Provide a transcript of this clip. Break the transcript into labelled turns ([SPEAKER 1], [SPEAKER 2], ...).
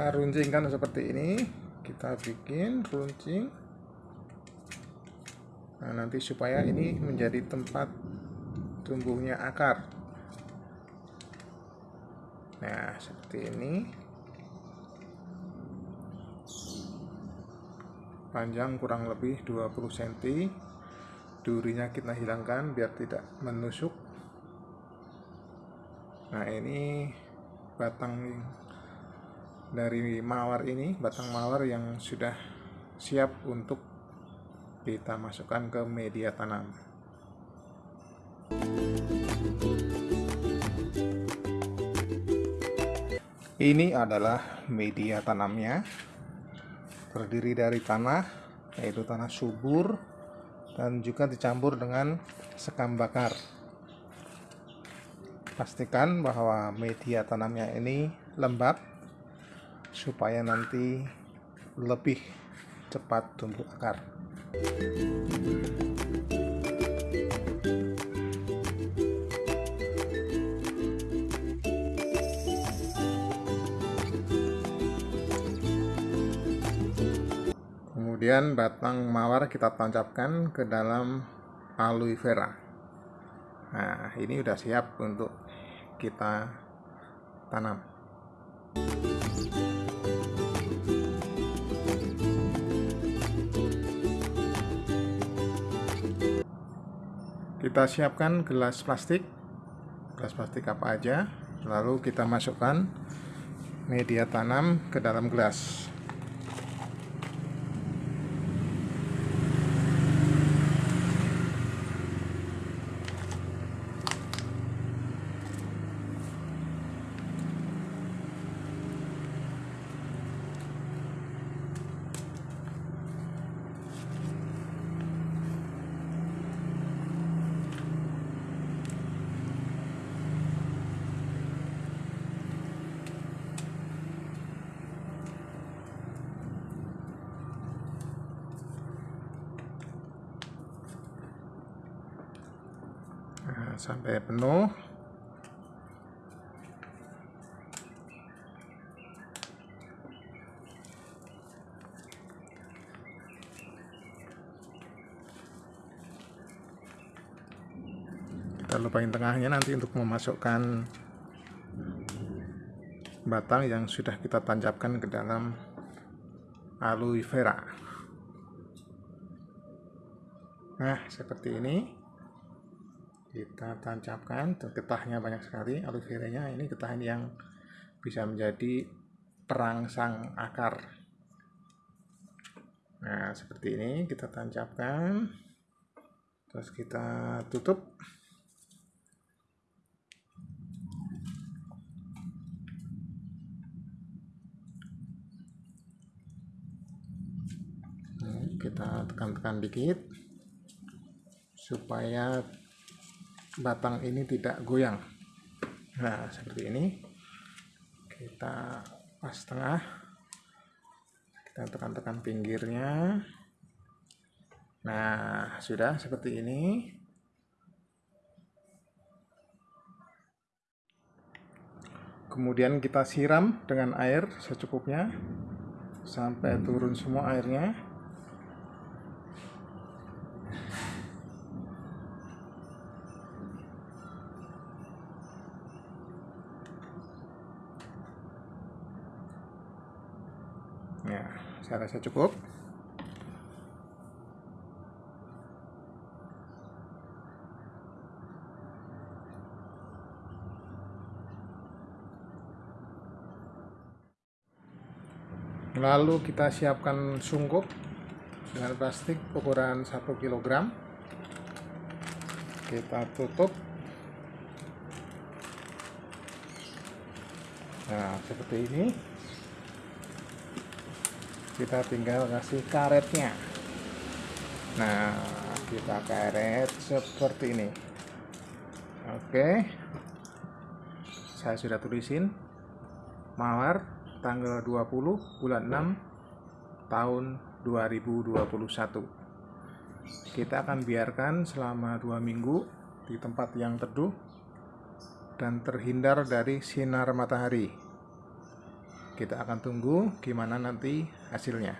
[SPEAKER 1] kita runcingkan seperti ini. Kita bikin runcing. Nah nanti supaya ini menjadi tempat tumbuhnya akar. Nah seperti ini. Panjang kurang lebih 20 cm durinya kita hilangkan biar tidak menusuk. Nah ini batang dari mawar ini batang mawar yang sudah siap untuk kita masukkan ke media tanam. Ini adalah media tanamnya. Terdiri dari tanah yaitu tanah subur dan juga dicampur dengan sekam bakar. Pastikan bahwa media tanamnya ini lembab supaya nanti lebih cepat tumbuh akar. Kemudian batang mawar kita tancapkan ke dalam aloe vera. Nah ini sudah siap untuk kita tanam kita siapkan gelas plastik. Gelas plastik apa aja. Lalu kita masukkan media tanam ke dalam gelas nah, sampai penuh. Kita lupain tengahnya nanti untuk memasukkan batang yang sudah kita tancapkan ke dalam aloe vera. Nah seperti ini kita tancapkan getahnya banyak sekali aloe veranya. Ini getah yang bisa menjadi perangsang akar. Nah seperti ini kita tancapkan. Terus kita tutup. Kita tekan-tekan dikit supaya batang ini tidak goyang. Nah seperti ini. Kita pas tengah. Kita tekan-tekan pinggirnya. Nah sudah seperti ini. Kemudian kita siram dengan air secukupnya. Sampai turun semua airnya ya saya rasa cukup. Lalu kita siapkan sungkup dengan plastik ukuran 1 kg kita tutup. Nah seperti ini kita tinggal kasih karetnya. Nah kita karet seperti ini. Oke. Saya sudah tulisin. Mawar tanggal 20 bulan 6 tahun 2021 kita akan biarkan selama dua minggu di tempat yang teduh dan terhindar dari sinar matahari kita akan tunggu gimana nanti hasilnya